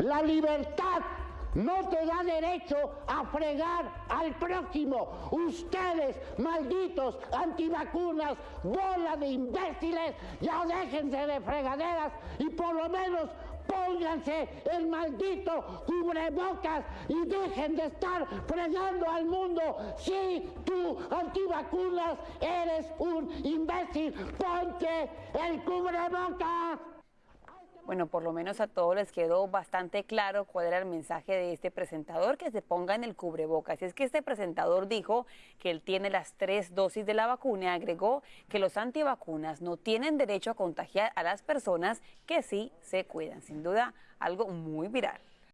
La libertad no te da derecho a fregar al próximo. Ustedes, malditos antivacunas, bola de imbéciles, ya déjense de fregaderas y por lo menos pónganse el maldito cubrebocas y dejen de estar fregando al mundo. Si tú, antivacunas, eres un imbécil, ponte el cubrebocas. Bueno, por lo menos a todos les quedó bastante claro cuál era el mensaje de este presentador, que se ponga en el cubrebocas. Y es que este presentador dijo que él tiene las tres dosis de la vacuna agregó que los antivacunas no tienen derecho a contagiar a las personas que sí se cuidan. Sin duda, algo muy viral.